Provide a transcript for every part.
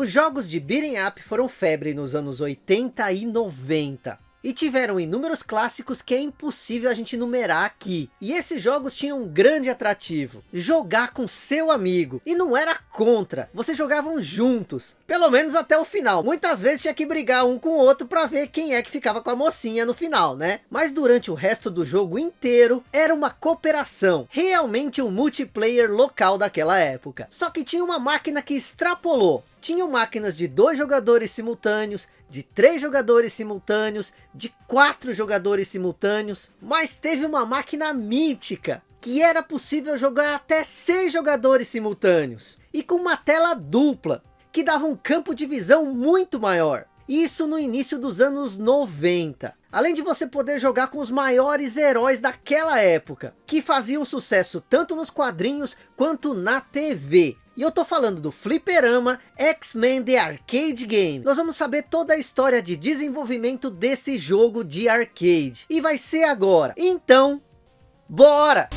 Os jogos de beating up foram febre nos anos 80 e 90. E tiveram inúmeros clássicos que é impossível a gente numerar aqui. E esses jogos tinham um grande atrativo. Jogar com seu amigo. E não era contra. Vocês jogavam juntos. Pelo menos até o final. Muitas vezes tinha que brigar um com o outro para ver quem é que ficava com a mocinha no final, né? Mas durante o resto do jogo inteiro, era uma cooperação. Realmente um multiplayer local daquela época. Só que tinha uma máquina que extrapolou. Tinham máquinas de dois jogadores simultâneos, de três jogadores simultâneos, de quatro jogadores simultâneos, mas teve uma máquina mítica, que era possível jogar até seis jogadores simultâneos, e com uma tela dupla, que dava um campo de visão muito maior. Isso no início dos anos 90. Além de você poder jogar com os maiores heróis daquela época, que faziam sucesso tanto nos quadrinhos quanto na TV. E eu tô falando do Fliperama X-Men The Arcade Game. Nós vamos saber toda a história de desenvolvimento desse jogo de arcade. E vai ser agora. Então, bora!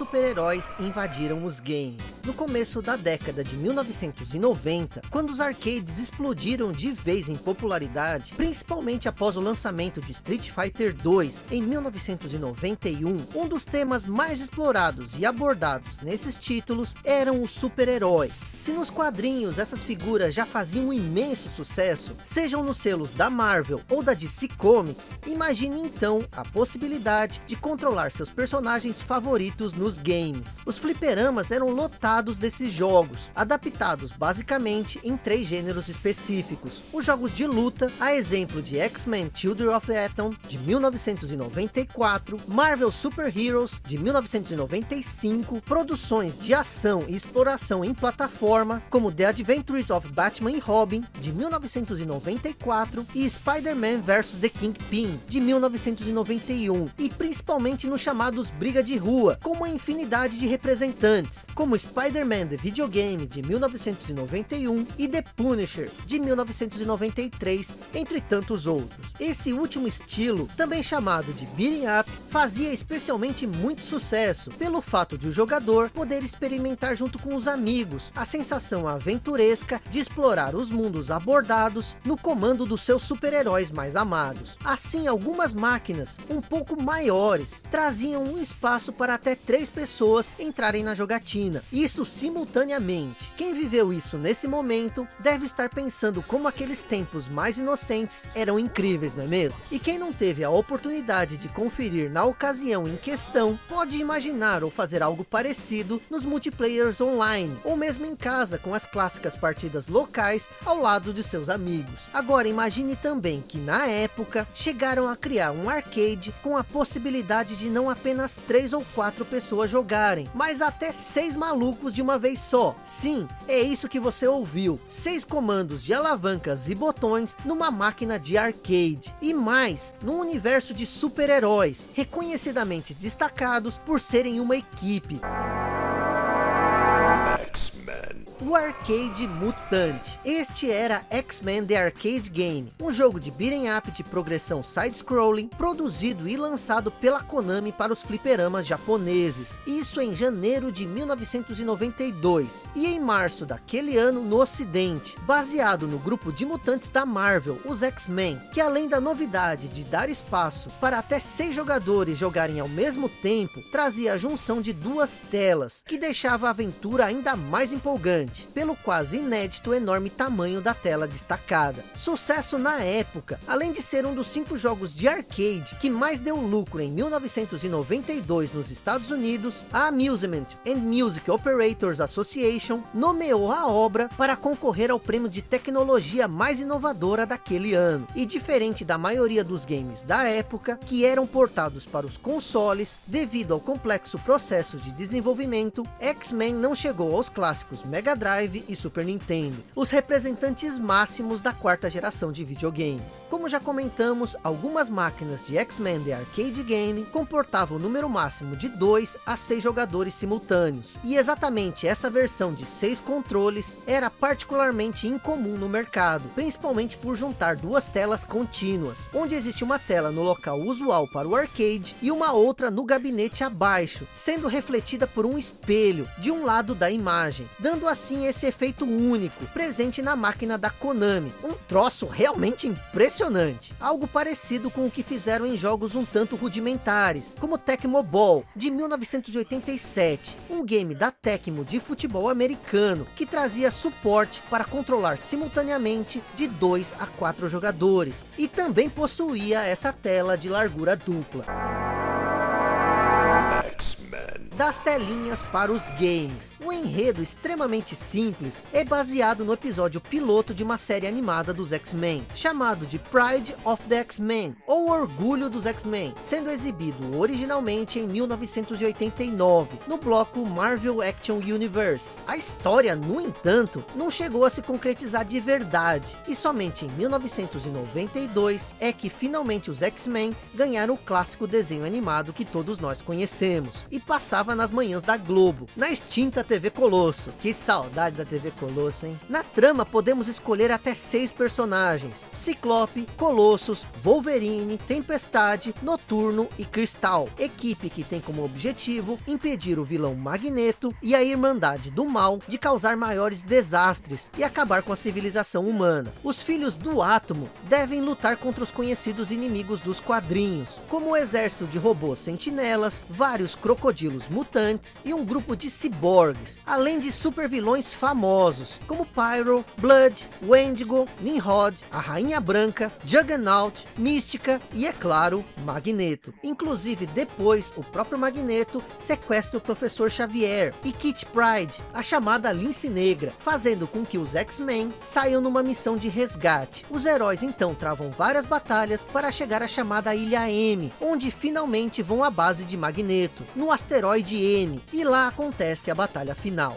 Super-heróis invadiram os games. No começo da década de 1990, quando os arcades explodiram de vez em popularidade, principalmente após o lançamento de Street Fighter 2 em 1991, um dos temas mais explorados e abordados nesses títulos eram os super-heróis. Se nos quadrinhos essas figuras já faziam um imenso sucesso, sejam nos selos da Marvel ou da DC Comics, imagine então a possibilidade de controlar seus personagens favoritos feitos nos games. Os fliperamas eram lotados desses jogos, adaptados basicamente em três gêneros específicos. Os jogos de luta, a exemplo de X-Men Children of Atom, de 1994, Marvel Super Heroes, de 1995, produções de ação e exploração em plataforma, como The Adventures of Batman e Robin, de 1994, e Spider-Man vs The Kingpin, de 1991, e principalmente nos chamados Briga de Rua, com uma infinidade de representantes, como Spider-Man The Videogame de 1991 e The Punisher de 1993, entre tantos outros. Esse último estilo, também chamado de beating up, fazia especialmente muito sucesso, pelo fato de o jogador poder experimentar junto com os amigos, a sensação aventuresca de explorar os mundos abordados no comando dos seus super-heróis mais amados. Assim, algumas máquinas, um pouco maiores, traziam um espaço para até até três pessoas entrarem na jogatina. Isso simultaneamente. Quem viveu isso nesse momento deve estar pensando como aqueles tempos mais inocentes eram incríveis, não é mesmo? E quem não teve a oportunidade de conferir na ocasião em questão, pode imaginar ou fazer algo parecido nos multiplayers online, ou mesmo em casa com as clássicas partidas locais ao lado de seus amigos. Agora imagine também que na época chegaram a criar um arcade com a possibilidade de não apenas três ou quatro quatro pessoas jogarem, mas até seis malucos de uma vez só. Sim, é isso que você ouviu. Seis comandos de alavancas e botões numa máquina de arcade. E mais, num universo de super-heróis, reconhecidamente destacados por serem uma equipe o Arcade Mutante. Este era X-Men The Arcade Game, um jogo de beat'em up de progressão side-scrolling, produzido e lançado pela Konami para os fliperamas japoneses. Isso em janeiro de 1992, e em março daquele ano no ocidente, baseado no grupo de mutantes da Marvel, os X-Men, que além da novidade de dar espaço para até seis jogadores jogarem ao mesmo tempo, trazia a junção de duas telas, que deixava a aventura ainda mais empolgante pelo quase inédito enorme tamanho da tela destacada. Sucesso na época, além de ser um dos cinco jogos de arcade que mais deu lucro em 1992 nos Estados Unidos, a Amusement and Music Operators Association nomeou a obra para concorrer ao prêmio de tecnologia mais inovadora daquele ano. E diferente da maioria dos games da época, que eram portados para os consoles, devido ao complexo processo de desenvolvimento, X-Men não chegou aos clássicos Mega Drive e Super Nintendo, os representantes máximos da quarta geração de videogames. Como já comentamos, algumas máquinas de X-Men The Arcade Game comportavam o número máximo de 2 a 6 jogadores simultâneos, e exatamente essa versão de 6 controles era particularmente incomum no mercado, principalmente por juntar duas telas contínuas, onde existe uma tela no local usual para o arcade e uma outra no gabinete abaixo, sendo refletida por um espelho de um lado da imagem, dando assim esse efeito único, presente na máquina da Konami. Um troço realmente impressionante, algo parecido com o que fizeram em jogos um tanto rudimentares, como Tecmo Ball, de 1987, um game da Tecmo de futebol americano, que trazia suporte para controlar simultaneamente de 2 a 4 jogadores, e também possuía essa tela de largura dupla das telinhas para os games. O enredo extremamente simples é baseado no episódio piloto de uma série animada dos X-Men, chamado de Pride of the X-Men, ou Orgulho dos X-Men, sendo exibido originalmente em 1989, no bloco Marvel Action Universe. A história, no entanto, não chegou a se concretizar de verdade, e somente em 1992 é que finalmente os X-Men ganharam o clássico desenho animado que todos nós conhecemos, e passava passava nas manhãs da Globo, na extinta TV Colosso. Que saudade da TV Colosso, hein? Na trama podemos escolher até seis personagens. Ciclope, Colossus, Wolverine, Tempestade, Noturno e Cristal. Equipe que tem como objetivo impedir o vilão Magneto e a Irmandade do Mal de causar maiores desastres e acabar com a civilização humana. Os filhos do Átomo devem lutar contra os conhecidos inimigos dos quadrinhos, como o exército de robôs sentinelas, vários crocodilos mutantes e um grupo de ciborgues, além de super vilões famosos, como Pyro, Blood, Wendigo, Nimrod, a Rainha Branca, Juggernaut, Mística e, é claro, Magneto. Inclusive, depois, o próprio Magneto sequestra o Professor Xavier e Kit Pride, a chamada Lince Negra, fazendo com que os X-Men saiam numa missão de resgate. Os heróis então travam várias batalhas para chegar à chamada Ilha M, onde finalmente vão à base de Magneto, no asteroide de M, e lá acontece a batalha final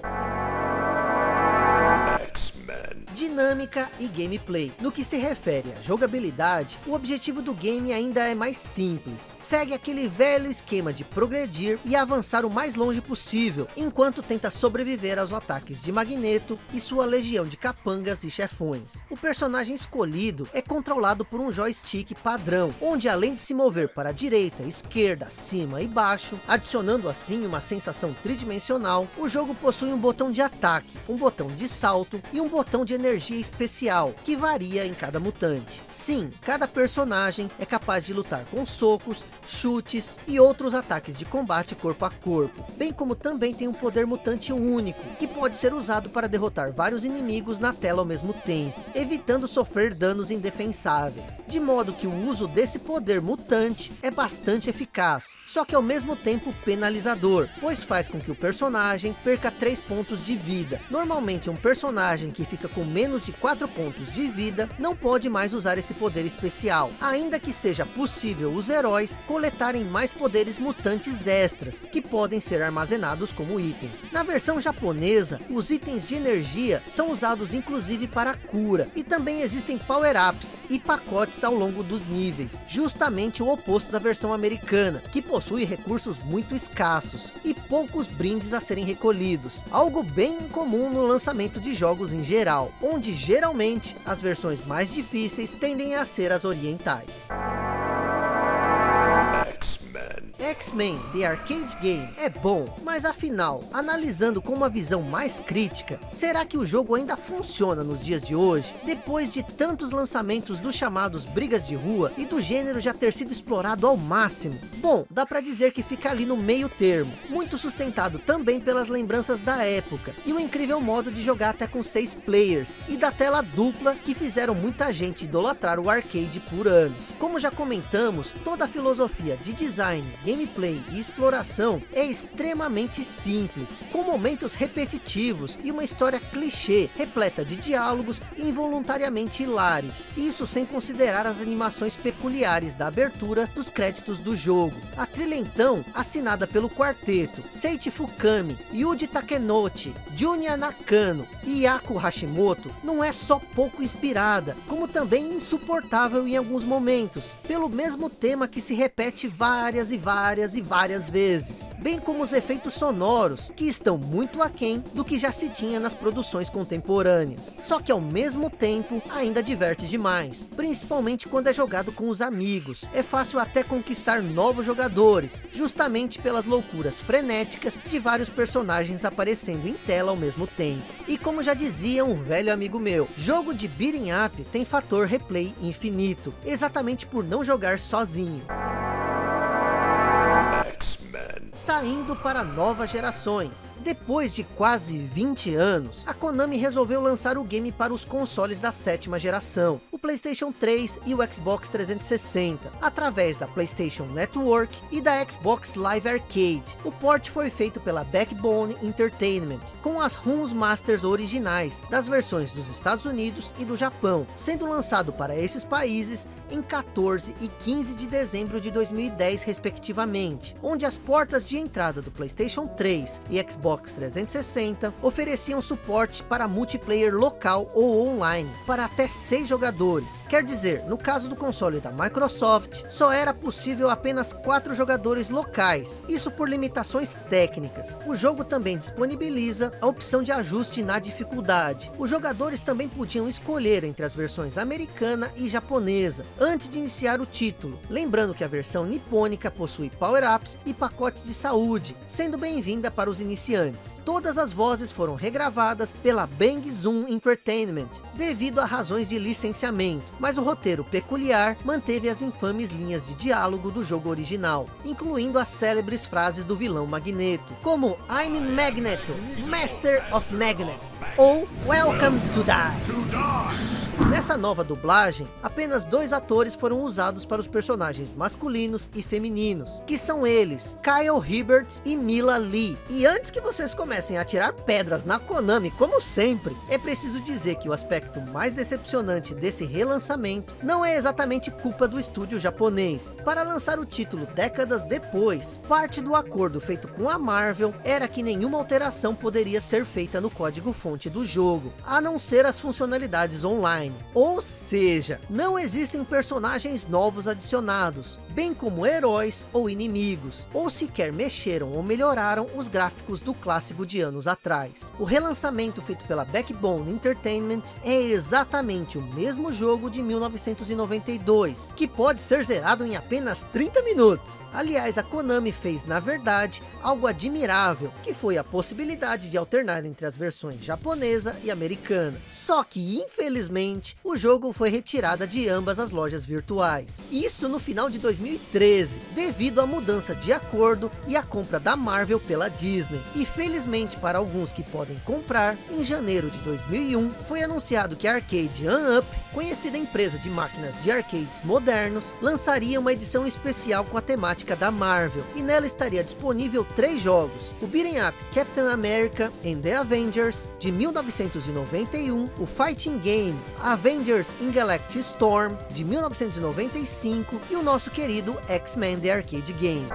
dinâmica e gameplay. No que se refere à jogabilidade, o objetivo do game ainda é mais simples. Segue aquele velho esquema de progredir e avançar o mais longe possível, enquanto tenta sobreviver aos ataques de Magneto e sua legião de capangas e chefões. O personagem escolhido é controlado por um joystick padrão, onde além de se mover para a direita, esquerda, cima e baixo, adicionando assim uma sensação tridimensional, o jogo possui um botão de ataque, um botão de salto e um botão de energia especial, que varia em cada mutante. Sim, cada personagem é capaz de lutar com socos, chutes e outros ataques de combate corpo a corpo, bem como também tem um poder mutante único, que pode ser usado para derrotar vários inimigos na tela ao mesmo tempo, evitando sofrer danos indefensáveis, de modo que o uso desse poder mutante é bastante eficaz, só que ao mesmo tempo penalizador, pois faz com que o personagem perca 3 pontos de vida. Normalmente um personagem que fica com menos de 4 pontos de vida, não pode mais usar esse poder especial, ainda que seja possível os heróis coletarem mais poderes mutantes extras, que podem ser armazenados como itens. Na versão japonesa, os itens de energia são usados inclusive para cura, e também existem power-ups e pacotes ao longo dos níveis, justamente o oposto da versão americana, que possui recursos muito escassos, e poucos brindes a serem recolhidos, algo bem incomum no lançamento de jogos em geral, onde geralmente as versões mais difíceis tendem a ser as orientais. X-Men The Arcade Game é bom, mas afinal, analisando com uma visão mais crítica, será que o jogo ainda funciona nos dias de hoje? Depois de tantos lançamentos dos chamados brigas de rua e do gênero já ter sido explorado ao máximo? Bom, dá para dizer que fica ali no meio termo, muito sustentado também pelas lembranças da época, e o incrível modo de jogar até com seis players, e da tela dupla que fizeram muita gente idolatrar o arcade por anos. Como já comentamos, toda a filosofia de design, game gameplay e exploração é extremamente simples, com momentos repetitivos e uma história clichê, repleta de diálogos involuntariamente hilários. Isso sem considerar as animações peculiares da abertura dos créditos do jogo. A trilha então, assinada pelo quarteto Seiichi Fukami, Yuji Takenouchi, Junya Nakano e Yaku Hashimoto, não é só pouco inspirada, como também insuportável em alguns momentos, pelo mesmo tema que se repete várias e várias e várias vezes, bem como os efeitos sonoros, que estão muito aquém do que já se tinha nas produções contemporâneas. Só que ao mesmo tempo, ainda diverte demais, principalmente quando é jogado com os amigos. É fácil até conquistar novos jogadores, justamente pelas loucuras frenéticas de vários personagens aparecendo em tela ao mesmo tempo. E como já dizia um velho amigo meu, jogo de beating up tem fator replay infinito, exatamente por não jogar sozinho saindo para novas gerações. Depois de quase 20 anos, a Konami resolveu lançar o game para os consoles da sétima geração, o Playstation 3 e o Xbox 360, através da Playstation Network e da Xbox Live Arcade. O port foi feito pela Backbone Entertainment, com as ROMs Masters originais, das versões dos Estados Unidos e do Japão, sendo lançado para esses países em 14 e 15 de dezembro de 2010 respectivamente, onde as portas de entrada do Playstation 3 e Xbox 360 ofereciam suporte para multiplayer local ou online, para até 6 jogadores. Quer dizer, no caso do console da Microsoft, só era possível apenas 4 jogadores locais, isso por limitações técnicas. O jogo também disponibiliza a opção de ajuste na dificuldade. Os jogadores também podiam escolher entre as versões americana e japonesa, antes de iniciar o título. Lembrando que a versão nipônica possui power-ups e pacotes de saúde, sendo bem-vinda para os iniciantes. Todas as vozes foram regravadas pela Bang Zoom Entertainment, devido a razões de licenciamento, mas o roteiro peculiar manteve as infames linhas de diálogo do jogo original, incluindo as célebres frases do vilão Magneto, como I'm Magneto, Master of Magnet, ou Welcome to Die. Nessa nova dublagem, apenas dois atores foram usados para os personagens masculinos e femininos, que são eles, Kyle Hibbert e Mila Lee. E antes que vocês comecem a tirar pedras na Konami, como sempre, é preciso dizer que o aspecto mais decepcionante desse relançamento não é exatamente culpa do estúdio japonês. Para lançar o título décadas depois, parte do acordo feito com a Marvel era que nenhuma alteração poderia ser feita no código-fonte do jogo, a não ser as funcionalidades online online. Ou seja, não existem personagens novos adicionados, bem como heróis ou inimigos, ou sequer mexeram ou melhoraram os gráficos do clássico de anos atrás. O relançamento feito pela Backbone Entertainment é exatamente o mesmo jogo de 1992, que pode ser zerado em apenas 30 minutos. Aliás, a Konami fez, na verdade, algo admirável, que foi a possibilidade de alternar entre as versões japonesa e americana. Só que, infelizmente, o jogo foi retirado de ambas as lojas virtuais. Isso no final de 2013, devido à mudança de acordo e à compra da Marvel pela Disney. E felizmente para alguns que podem comprar, em janeiro de 2001, foi anunciado que a Arcade Up, conhecida empresa de máquinas de arcades modernos, lançaria uma edição especial com a temática da Marvel. E nela estaria disponível três jogos. O Beating Up Captain America and the Avengers, de 1991, o Fighting Game Avengers in Galactic Storm, de 1995, e o nosso querido X-Men The Arcade Game.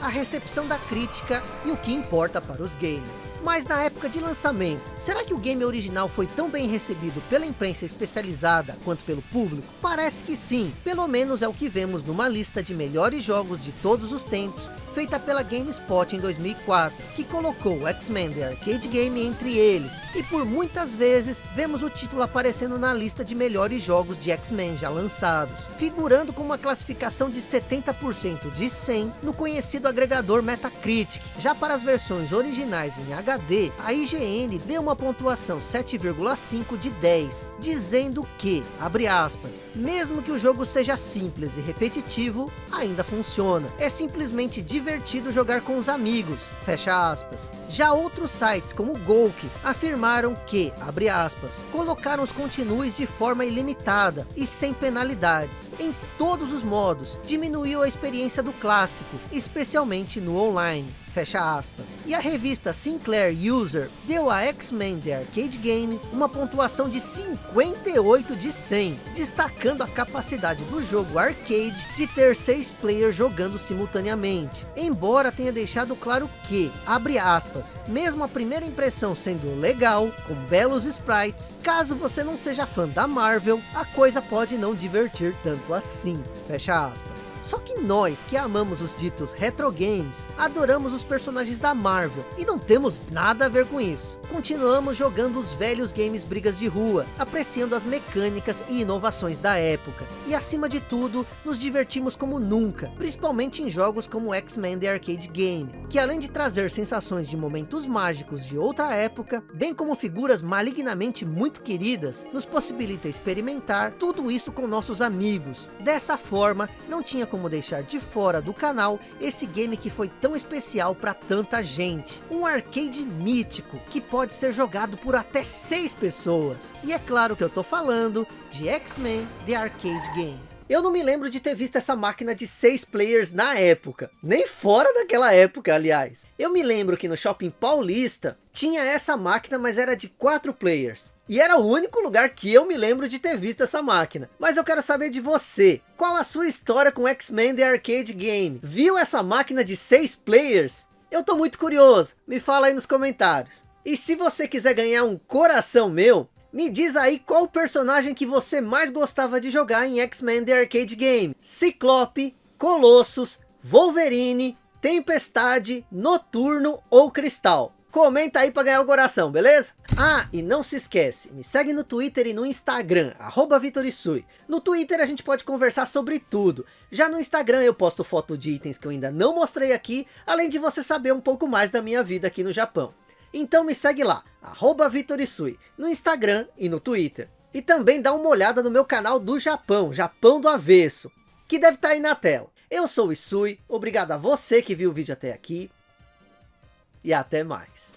A recepção da crítica e o que importa para os gamers. Mas na época de lançamento, será que o game original foi tão bem recebido pela imprensa especializada quanto pelo público? Parece que sim, pelo menos é o que vemos numa lista de melhores jogos de todos os tempos, feita pela GameSpot em 2004, que colocou X-Men The Arcade Game entre eles. E por muitas vezes, vemos o título aparecendo na lista de melhores jogos de X-Men já lançados, figurando com uma classificação de 70% de 100 no conhecido agregador Metacritic. Já para as versões originais em HD, HD, a IGN deu uma pontuação 7,5 de 10, dizendo que, abre aspas, mesmo que o jogo seja simples e repetitivo, ainda funciona. É simplesmente divertido jogar com os amigos, fecha aspas. Já outros sites como o Golk afirmaram que, abre aspas, colocaram os continues de forma ilimitada e sem penalidades, em todos os modos, diminuiu a experiência do clássico, especialmente no online fecha aspas. E a revista Sinclair User deu a X-Men The Arcade Game uma pontuação de 58 de 100, destacando a capacidade do jogo arcade de ter seis players jogando simultaneamente. Embora tenha deixado claro que, abre aspas, mesmo a primeira impressão sendo legal, com belos sprites, caso você não seja fã da Marvel, a coisa pode não divertir tanto assim, fecha aspas. Só que nós que amamos os ditos retro games, adoramos os personagens da Marvel e não temos nada a ver com isso. Continuamos jogando os velhos games brigas de rua, apreciando as mecânicas e inovações da época. E acima de tudo, nos divertimos como nunca, principalmente em jogos como X-Men The Arcade Game, que além de trazer sensações de momentos mágicos de outra época, bem como figuras malignamente muito queridas, nos possibilita experimentar tudo isso com nossos amigos. Dessa forma, não tinha como como deixar de fora do canal esse game que foi tão especial para tanta gente. Um arcade mítico que pode ser jogado por até seis pessoas. E é claro que eu tô falando de X-Men The Arcade Game. Eu não me lembro de ter visto essa máquina de seis players na época. Nem fora daquela época, aliás. Eu me lembro que no Shopping Paulista tinha essa máquina, mas era de quatro players. E era o único lugar que eu me lembro de ter visto essa máquina. Mas eu quero saber de você. Qual a sua história com X-Men The Arcade Game? Viu essa máquina de 6 players? Eu tô muito curioso. Me fala aí nos comentários. E se você quiser ganhar um coração meu, me diz aí qual o personagem que você mais gostava de jogar em X-Men The Arcade Game. Ciclope, Colossus, Wolverine, Tempestade, Noturno ou Cristal. Comenta aí para ganhar o coração, beleza? Ah, e não se esquece, me segue no Twitter e no Instagram, arroba Vitorisui. No Twitter a gente pode conversar sobre tudo. Já no Instagram eu posto foto de itens que eu ainda não mostrei aqui, além de você saber um pouco mais da minha vida aqui no Japão. Então me segue lá, arroba Vitorisui, no Instagram e no Twitter. E também dá uma olhada no meu canal do Japão, Japão do Avesso, que deve estar tá aí na tela. Eu sou o Isui, obrigado a você que viu o vídeo até aqui e até mais.